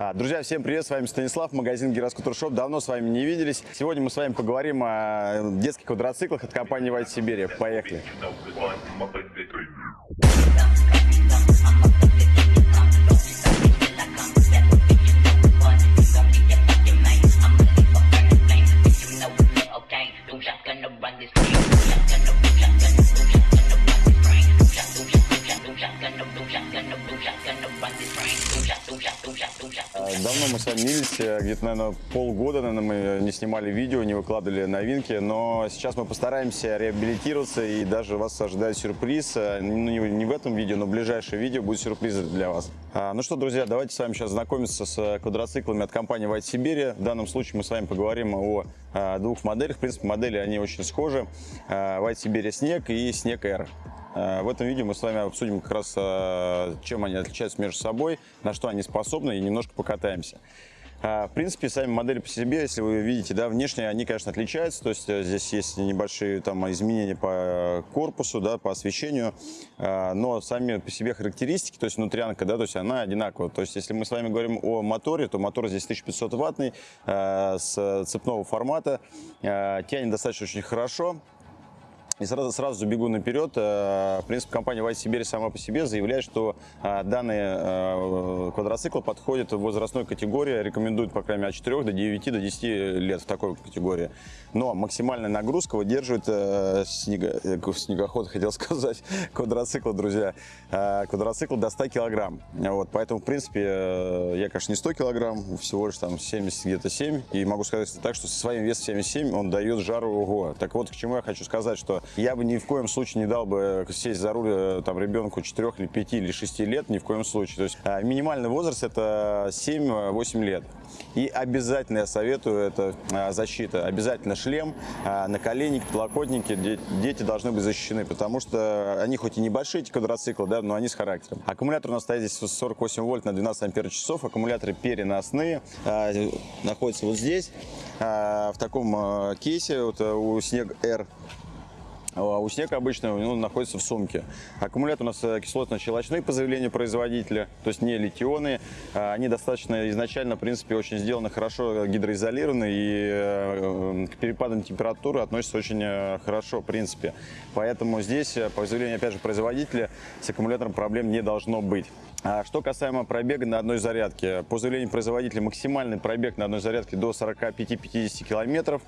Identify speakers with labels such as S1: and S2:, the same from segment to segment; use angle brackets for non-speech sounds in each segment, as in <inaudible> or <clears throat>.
S1: А, Друзья, всем привет, с вами Станислав, магазин Гироскутер Шоп. Давно с вами не виделись. Сегодня мы с вами поговорим о детских квадроциклах от компании White Siberia. Поехали. Мы с вами не виделись, э, где-то, наверное, полгода, наверное, мы не снимали видео, не выкладывали новинки, но сейчас мы постараемся реабилитироваться и даже вас ожидает сюрприз. Э, Ну, не в этом видео, но в ближайшее видео будет сюрприз для вас. А, Ну что, друзья, давайте с вами сейчас знакомиться с э, квадроциклами от компании White Siberia. В данном случае мы с вами поговорим о а, двух моделях. В принципе, модели они очень схожи. White Siberia Снег и Снег R. Э, В этом видео мы с вами обсудим как раз, э, чем они отличаются между собой, на что они способны и немножко покатаемся. Э, В принципе, сами модели по себе, если вы видите, да, внешне они, конечно, отличаются. То есть здесь есть небольшие там изменения по корпусу, да, по освещению, но сами по себе характеристики, то есть внутрянка, да, то есть она одинакова. То есть если мы с вами говорим о моторе, то мотор здесь 1500 ваттный с цепного формата, тянет достаточно очень хорошо. И сразу, сразу забегу наперед. Э, В принципе, компания White Siberia сама по себе заявляет, что э, данные э, квадроциклы подходят в возрастной категории, рекомендуют, по крайней мере, от 4 до 9 до 10 лет в такой категории. Но максимальная нагрузка выдерживает э, снегоход, хотел <laughs> сказать, квадроцикл, друзья. Квадроцикл до 100 килограмм. Вот, поэтому, в принципе, я, конечно, не 100 килограмм, всего лишь там 70, где-то 7. И могу сказать так, что со своим весом 77 он дает жару ого. Так вот, к чему я хочу сказать, что я бы ни в коем случае не дал бы сесть за руль э, там, ребенку 4 или 5 или 6 лет, ни в коем случае. То есть э, минимальный возраст это 7-8 лет. И обязательно я советую, это э, защита, обязательно шлем, э, наколенники, подлокотники, де- дети должны быть защищены, потому что они хоть и небольшие, эти квадроциклы, да, но они с характером. Аккумулятор у нас стоит здесь 48 вольт на 12 ампер часов, аккумуляторы переносные, э, находятся вот здесь, э, в таком э, кейсе, вот э, у Снег R а У снега обычно он находится в сумке. Аккумулятор у нас э, кислотно-щелочной по заявлению производителя, то есть не литионные. А, Они достаточно изначально, в принципе, очень сделаны хорошо гидроизолированы и э, к перепадам температуры относятся очень э, хорошо, в принципе. Поэтому здесь, э, по заявлению, опять же, производителя, с аккумулятором проблем не должно быть. А Что касаемо пробега на одной зарядке. По заявлению производителя максимальный пробег на одной зарядке до 45-50 километров,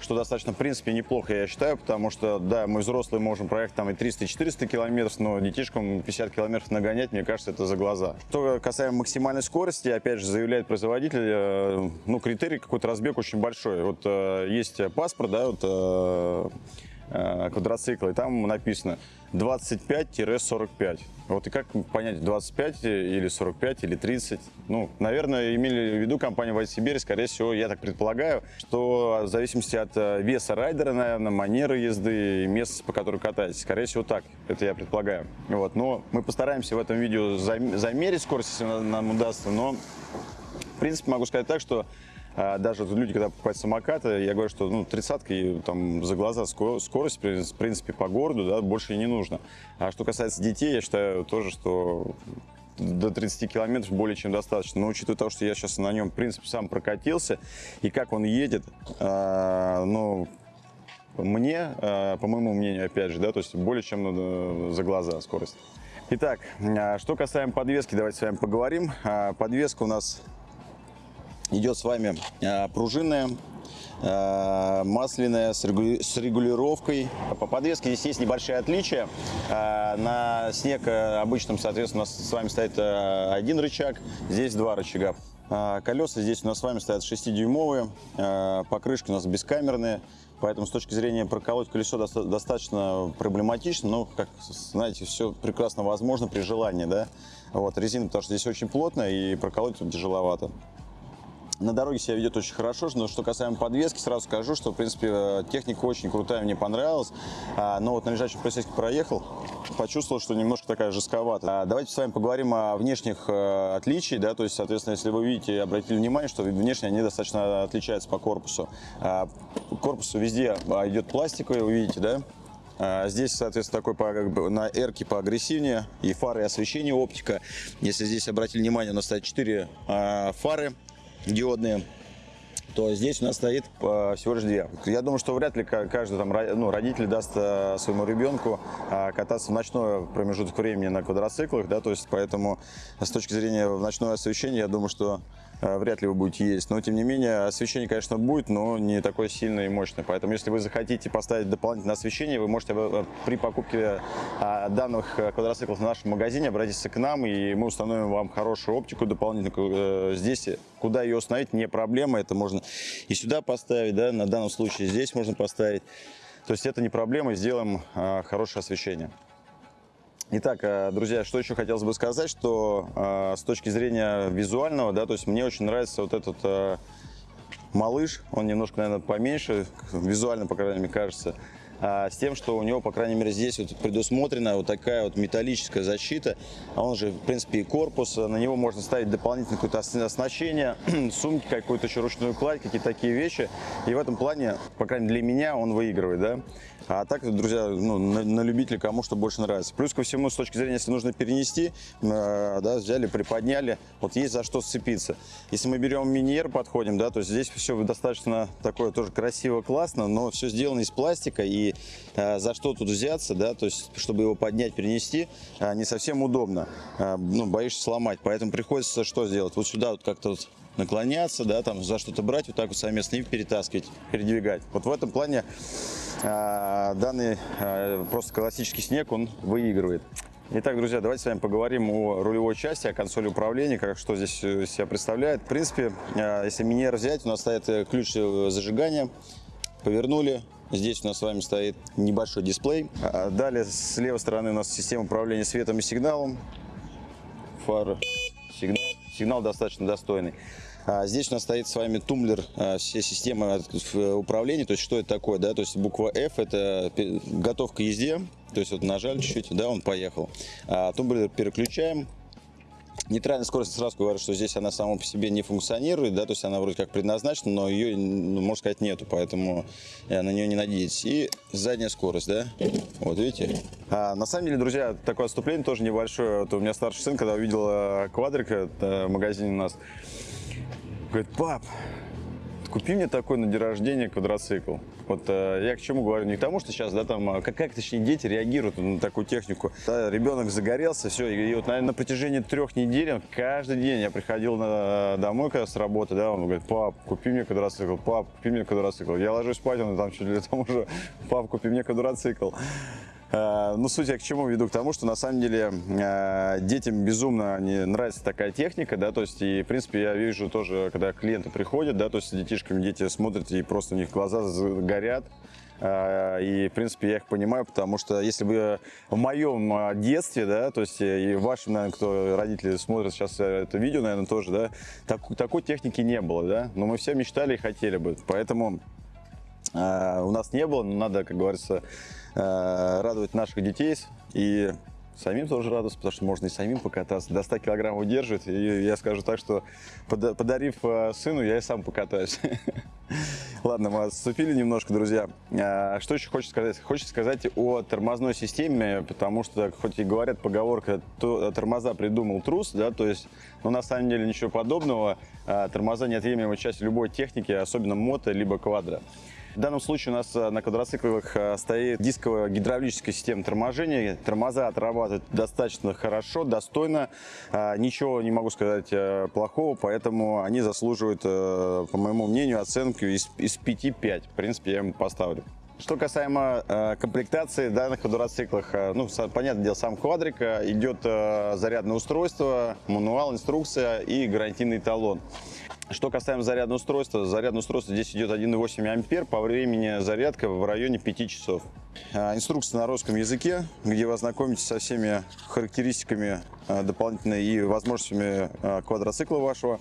S1: что достаточно, в принципе, неплохо, я считаю, потому что, да, мы взрослые можем проехать там и 300-400 километров, но детишкам 50 километров нагонять, мне кажется, это за глаза. Что касаемо максимальной скорости, опять же, заявляет производитель, э, ну, критерий какой-то разбег очень большой. Вот э, есть паспорт, да, вот э, квадроцикла, и там написано 25-45. Вот и как понять, 25 или 45 или 30? Ну, наверное, имели в виду компания White Siberia, скорее всего, я так предполагаю, что в зависимости от э, веса райдера, наверное, манеры езды и места, по которому катаетесь, скорее всего, так, это я предполагаю. Вот, но мы постараемся в этом видео зам- замерить скорость, если на- нам удастся, но в принципе, могу сказать так, что даже вот люди, когда покупают самокаты, я говорю, что ну, тридцатка там за глаза ско- скорость, в принципе, по городу, да, больше и не нужно. А что касается детей, я считаю тоже, что до 30 километров более чем достаточно. Но учитывая то, что я сейчас на нем, в принципе, сам прокатился, и как он едет, а, ну, мне, а, по моему мнению, опять же, да, то есть более чем ну, за глаза скорость. Итак, а, что касаемо подвески, давайте с вами поговорим. А, Подвеска у нас идет с вами а, пружинная, а, масляная, с регу- с регулировкой. По подвеске здесь есть небольшие отличия. А, На снег а, обычном, соответственно, у нас с вами стоит а, один рычаг, здесь два рычага. Колеса здесь у нас с вами стоят 6-дюймовые, а, покрышки у нас бескамерные. Поэтому с точки зрения проколоть колесо доста- достаточно проблематично, но, как знаете, все прекрасно возможно при желании, да. Вот, резина, потому что здесь очень плотная и проколоть тут тяжеловато. На дороге себя ведет очень хорошо, но что касаемо подвески, сразу скажу, что, в принципе, э, техника очень крутая, мне понравилась. А, Но вот на лежачем полицейском проехал, почувствовал, что немножко такая жестковата. А, Давайте с вами поговорим о внешних э, отличиях, да, то есть, соответственно, если вы видите, обратили внимание, что внешне они достаточно отличаются по корпусу. А, Корпус везде а, идет пластиковый, вы видите, да? Здесь, соответственно, такой по, как бы, на эрке поагрессивнее. И фары, и освещение, оптика. Если здесь обратили внимание, у нас стоят 4 фары диодные то здесь у нас стоит всего лишь две. Я думаю, что вряд ли ка- каждый там, ну, родитель даст э, своему ребенку э, кататься в ночной промежуток времени на квадроциклах, да, то есть поэтому с точки зрения ночного освещения, я думаю, что вряд ли вы будете ездить. Но, тем не менее, освещение, конечно, будет, но не такое сильное и мощное. Поэтому, если вы захотите поставить дополнительное освещение, вы можете э, при покупке э, данных э, квадроциклов в нашем магазине обратиться к нам, и мы установим вам хорошую оптику дополнительную. Э, Здесь куда ее установить не проблема, это можно и сюда поставить, да, на данном случае здесь можно поставить. То есть это не проблема, сделаем э, хорошее освещение. Итак, э, друзья, что еще хотелось бы сказать, что э, с точки зрения визуального, да, то есть мне очень нравится вот этот э, малыш, он немножко, наверное, поменьше, визуально, по крайней мере, кажется, а, с тем, что у него, по крайней мере, здесь вот предусмотрена вот такая вот металлическая защита, а он же, в принципе, и корпус, на него можно ставить дополнительное какое-то ос- оснащение, <clears throat> сумки, какую-то еще ручную кладь, какие-то такие вещи, и в этом плане, по крайней мере, для меня он выигрывает, да. А так, друзья, ну, на, на любителя, кому что больше нравится. Плюс ко всему, с точки зрения, если нужно перенести, э, да, взяли, приподняли, вот есть за что сцепиться. Если мы берем миниер, подходим, да, то здесь все достаточно такое тоже красиво, классно, но все сделано из пластика, и э, за что тут взяться, да, то есть, чтобы его поднять, перенести, э, не совсем удобно, Э, ну, боишься сломать, поэтому приходится что сделать? Вот сюда вот как-то вот наклоняться, да, там за что-то брать, вот так вот совместно и перетаскивать, передвигать. Вот в этом плане данный а, просто классический снег, он выигрывает. Итак, друзья, давайте с вами поговорим о рулевой части, о консоли управления, как, что здесь э, себя представляет. В принципе, а, если минер взять, у нас стоит э, ключ э, зажигания, повернули, Здесь у нас с вами стоит небольшой дисплей. А Далее с левой стороны у нас система управления светом и сигналом. Фары, сигнал. Сигнал достаточно достойный. А здесь у нас стоит с вами тумблер а, всей системы э, управления. То есть что это такое? Да? То есть буква F это пе- готов к езде. То есть вот нажали чуть-чуть, да, он поехал. А тумблер переключаем. Нейтральная скорость сразу говорю, что здесь она сама по себе не функционирует, да, то есть она вроде как предназначена, но ее, ну, можно сказать, нету, поэтому э, на нее не надейтесь. И задняя скорость, да, вот видите. А, на самом деле, друзья, такое отступление тоже небольшое. Вот у меня старший сын, когда увидел э, квадрик э, в магазине у нас, говорит, пап, купи мне такой на день рождения квадроцикл. Вот э, я к чему говорю? Не к тому, что сейчас, да, там, э, как, как точнее, дети реагируют на такую технику. Да, ребенок загорелся, все, и, вот, наверное, на протяжении трех недель, он каждый день я приходил на, домой, когда с работы, да, он говорит, пап, купи мне квадроцикл, пап, купи мне квадроцикл. Я ложусь спать, он там чуть ли там уже, пап, купи мне квадроцикл. Э, Ну, суть я к чему веду? К тому, что на самом деле э, детям безумно не нравится такая техника, да, то есть, и, в принципе, я вижу тоже, когда клиенты приходят, да, то есть, детишками дети смотрят, и просто у них глаза за- горят, Э, И, в принципе, я их понимаю, потому что если бы в моем детстве, да, то есть и вашим, наверное, кто родители смотрят сейчас это видео, наверное, тоже, да, так- такой техники не было, да, но мы все мечтали и хотели бы, поэтому э, у нас не было, но надо, как говорится, радовать наших детей и самим тоже радоваться, потому что можно и самим покататься. До 100 килограмм удерживать. И я скажу так, что пода- подарив э, сыну, я и сам покатаюсь. <laughs> Ладно, мы отступили немножко, друзья. А, Что еще хочется сказать? Хочется сказать о тормозной системе, потому что, хоть и говорят поговорка, то тормоза придумал трус, да, то есть, но на самом деле ничего подобного. Тормоза неотъемлемая часть любой техники, особенно мото, либо квадро. В данном случае у нас э, на квадроциклах э, стоит дисковая гидравлическая система торможения. Тормоза отрабатывают достаточно хорошо, достойно. А, Ничего не могу сказать э, плохого, поэтому они заслуживают, э, по моему мнению, оценку из, из 5-5. В принципе, я ему поставлю. Что касаемо э, комплектации данных квадроциклах, э, ну, са- понятное дело, сам квадрик, э, идет э, зарядное устройство, мануал, инструкция и гарантийный талон. Что касаемо зарядного устройства, зарядное устройство здесь идет 1,8 ампер, по времени зарядка в районе 5 часов. А, Инструкция на русском языке, где вы ознакомитесь со всеми характеристиками а, дополнительно и возможностями а, квадроцикла вашего.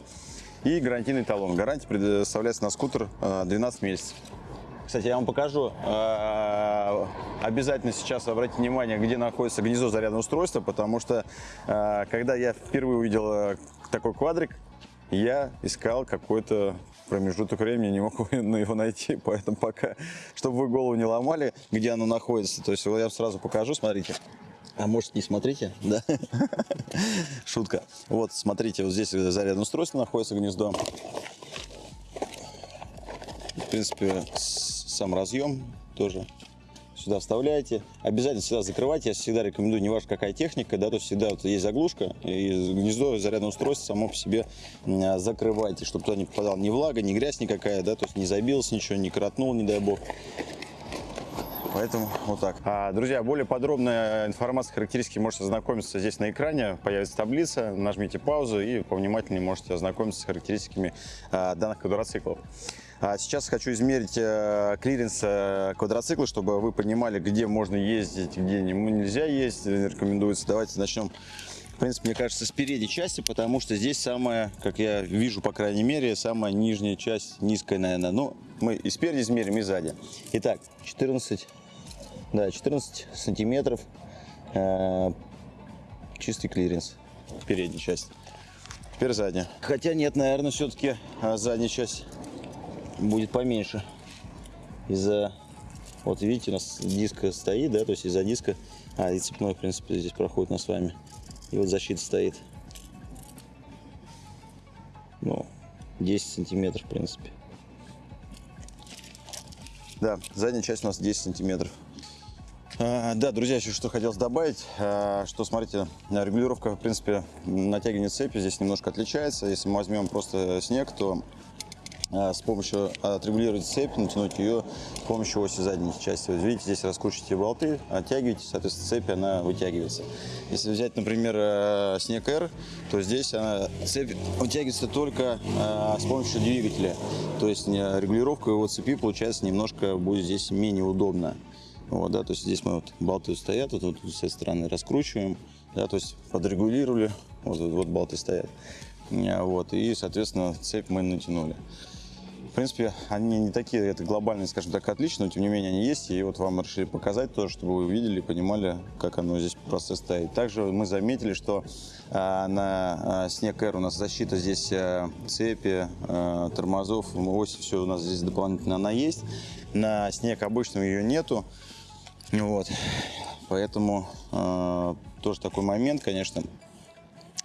S1: И гарантийный талон. Гарантия предоставляется на скутер а, 12 месяцев. Кстати, я вам покажу. Обязательно сейчас обратите внимание, где находится гнездо зарядного устройства, потому что когда я впервые увидел такой квадрик, я искал какой-то промежуток времени, не мог <laughs> его найти, поэтому пока, чтобы вы голову не ломали, где оно находится. То есть я сразу покажу, смотрите. А может не смотрите, да? <laughs> Шутка. Вот, смотрите, вот здесь зарядное устройство находится, гнездо. В принципе, сам разъем тоже сюда вставляете. Обязательно всегда закрывайте. Я всегда рекомендую, не важно какая техника, да, то есть всегда вот есть заглушка, и гнездо зарядное устройство само по себе закрывайте, чтобы туда не попадала ни влага, ни грязь никакая, да, то есть не забилось ничего, не коротнул, не дай бог. Поэтому вот так. А, друзья, более подробная информация, характеристики можете ознакомиться здесь на экране. Появится таблица, нажмите паузу и повнимательнее можете ознакомиться с характеристиками а, данных квадроциклов. А сейчас хочу измерить а, клиренс а, квадроцикла, чтобы вы понимали, где можно ездить, где нельзя ездить, рекомендуется. Давайте начнем в принципе, мне кажется, с передней части, потому что здесь самая, как я вижу, по крайней мере, самая нижняя часть, низкая, наверное. Но мы и спереди измерим, и сзади. Итак, 14 да, 14 сантиметров э, чистый клиренс, передняя часть. Теперь задняя. Хотя нет, наверное, все-таки а, задняя часть будет поменьше. Из-за, вот видите, у нас диск стоит, да, то есть из-за диска, а и цепной, в принципе, здесь проходит нас с вами. И вот защита стоит. Ну, 10 сантиметров, в принципе. Да, задняя часть у нас 10 сантиметров. А, да, друзья, еще что хотелось добавить, а, что, смотрите, регулировка, в принципе, натягивания цепи здесь немножко отличается. Если мы возьмем просто снег, то с помощью отрегулировать цепь, натянуть ее с помощью оси задней части. Вот видите, здесь раскручиваете болты, оттягиваете, соответственно, цепь она вытягивается. Если взять, например, снег R, то здесь она, цепь вытягивается только с помощью двигателя. То есть регулировка его цепи получается немножко будет здесь менее удобно. Вот, да, то есть здесь мы вот болты стоят, вот, вот с этой стороны раскручиваем, да, то есть подрегулировали, вот, вот, вот болты стоят, а, вот, и, соответственно, цепь мы натянули. В принципе, они не такие, это глобальные, скажем так, отличные, но тем не менее они есть, и вот вам решили показать тоже, чтобы вы увидели, понимали, как оно здесь процесс стоит. Также мы заметили, что а, на а, снег R у нас защита здесь а, цепи, а, тормозов, ось, все у нас здесь дополнительно она есть. На снег обычном ее нету. Вот. Поэтому э, тоже такой момент, конечно,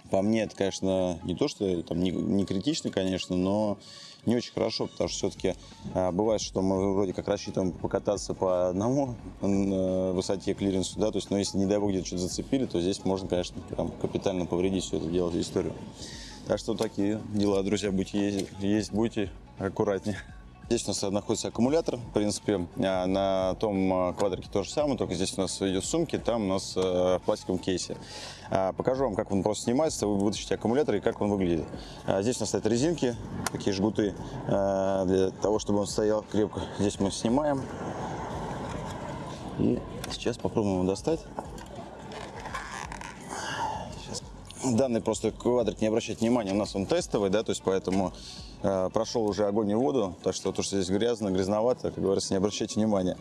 S1: по мне это, конечно, не то, что там не, не критично, конечно, но не очень хорошо, потому что все-таки э, бывает, что мы вроде как рассчитываем покататься по одному э, высоте клиренсу, да, то есть, но если, не дай бог, где-то что-то зацепили, то здесь можно, конечно, прям капитально повредить все это дело, историю. Так что такие дела, друзья, будете ездить, есть будьте аккуратнее. Здесь у нас находится аккумулятор, в принципе, а, на том а, квадрике то же самое, только здесь у нас идет сумки, там у нас э, в пластиковом кейсе. А, покажу вам, как он просто снимается, вы вытащите аккумулятор и как он выглядит. Здесь у нас стоят резинки, такие жгуты, для того, чтобы он стоял крепко. Здесь мы снимаем. И сейчас попробуем его достать. Данный просто квадрик, не обращайте внимания, у нас он тестовый, да, то есть поэтому прошел уже огонь и воду, так что то, что здесь грязно, грязновато, как говорится, не обращайте внимания.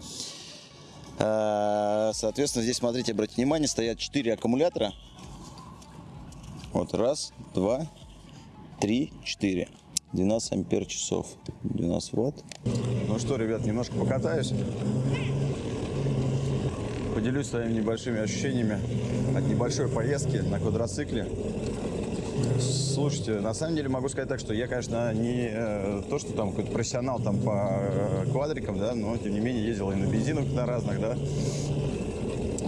S1: Э, соответственно, здесь, смотрите, обратите внимание, стоят 4 аккумулятора. Вот, раз, два, три, четыре. 12 ампер часов, 12 ватт. Ну что, ребят, немножко покатаюсь поделюсь своими небольшими ощущениями от небольшой поездки на квадроцикле. Слушайте, на самом деле могу сказать так, что я, конечно, не э, то, что там какой-то профессионал там по э, квадрикам, да, но тем не менее ездил и на бензинах на разных, да.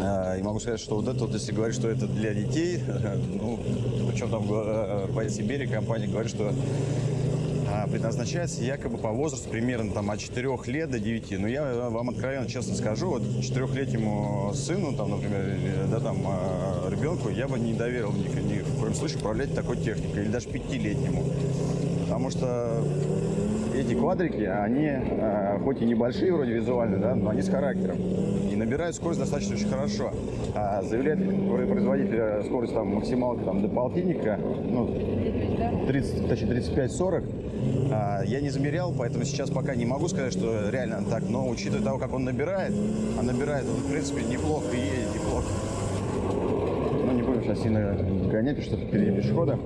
S1: Э, и могу сказать, что вот это вот, если говорить, что это для детей, <laughs> ну, причем там э, по Сибири компания говорит, что а, предназначается якобы по возрасту примерно там от 4 лет до 9. Но я вам откровенно честно скажу, вот 4-летнему сыну, там, например, да, там, а, ребенку я бы не доверил ни, ни в коем случае управлять такой техникой, или даже 5-летнему. Потому что эти квадрики, они э, хоть и небольшие вроде визуально, да, но они с характером. И набирают скорость достаточно очень хорошо. А заявляет производитель скорость там максималка там, до полтинника, ну, 30, точнее 35-40. А, я не замерял, поэтому сейчас пока не могу сказать, что реально так. Но учитывая того, как он набирает, а набирает он, в принципе, неплохо и едет неплохо. Ну, не будем сейчас сильно гонять, потому что впереди пешехода.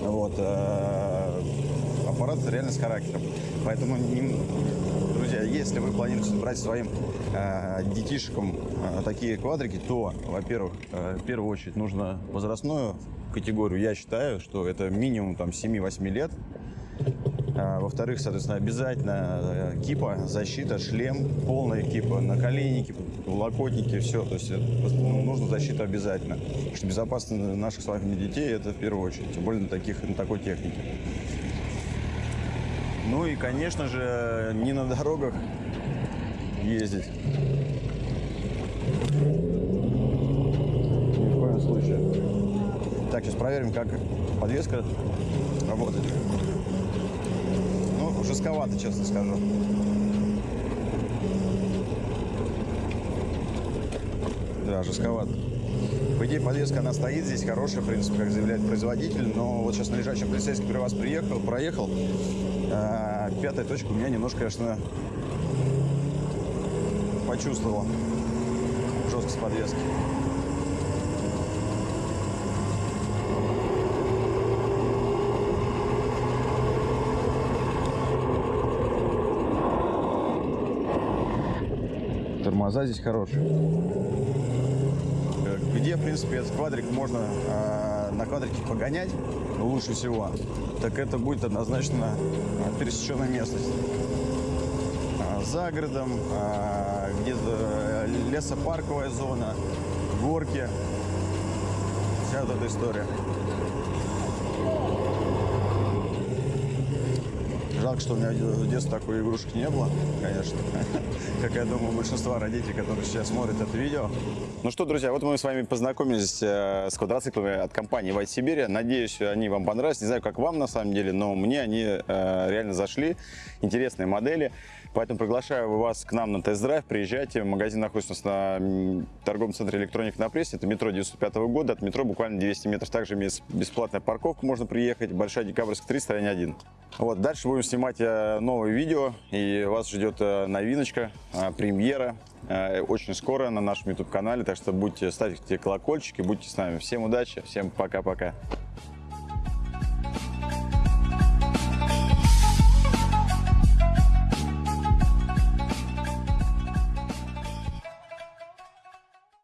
S1: Вот, э, аппарат реально с характером. Поэтому, не- друзья, если вы планируете брать своим э, детишкам э, такие квадрики, то, во-первых, э, в первую очередь нужно возрастную категорию. Я считаю, что это минимум там 7-8 лет. А, Во-вторых, соответственно, обязательно э, кипа, защита, шлем, полная кипа, наколенники, локотники, все. То есть э, ну, нужно защита обязательно. Потому что безопасность наших с вами детей это в первую очередь, тем более на, таких, на такой технике. Ну и, конечно же, не на дорогах ездить. Ни в коем случае. Так, сейчас проверим, как подвеска работает. Ну, жестковато, честно скажу. Да, жестковато. По идее, подвеска, она стоит здесь, хорошая, в принципе, как заявляет производитель. Но вот сейчас на лежачем полицейский, который вас приехал, проехал, а, пятая точка у меня немножко, конечно, почувствовал жесткость подвески. Тормоза здесь хорошие. Э, Где, в принципе, этот квадрик можно э, на квадрике погонять лучше всего, так это будет однозначно э, пересеченная местность. А, За городом, а, где-то э, лесопарковая зона, горки. Вся эта история. Жалко, что у меня в детстве такой игрушек не было, конечно. <laughs> Как я думаю, большинство родителей, которые сейчас смотрят это видео. Ну что, друзья, вот мы с вами познакомились э, с квадроциклами от компании White Siberia. Надеюсь, они вам понравились. Не знаю, как вам на самом деле, но мне они э, реально зашли. Интересные модели. Поэтому приглашаю вас к нам на тест-драйв. Приезжайте. Магазин находится у нас на торговом центре «Электроник» на прессе. Это метро 95 года. От метро буквально 200 метров. Также есть бесплатная парковка. Можно приехать. Большая Декабрьская 3, стороне 1. Вот, дальше будем снимать э, новые видео. И вас ждет э, новиночка, э, премьера. Очень скоро на нашем YouTube-канале. Так что будьте, ставьте колокольчики, будьте с нами. Всем удачи, всем пока-пока.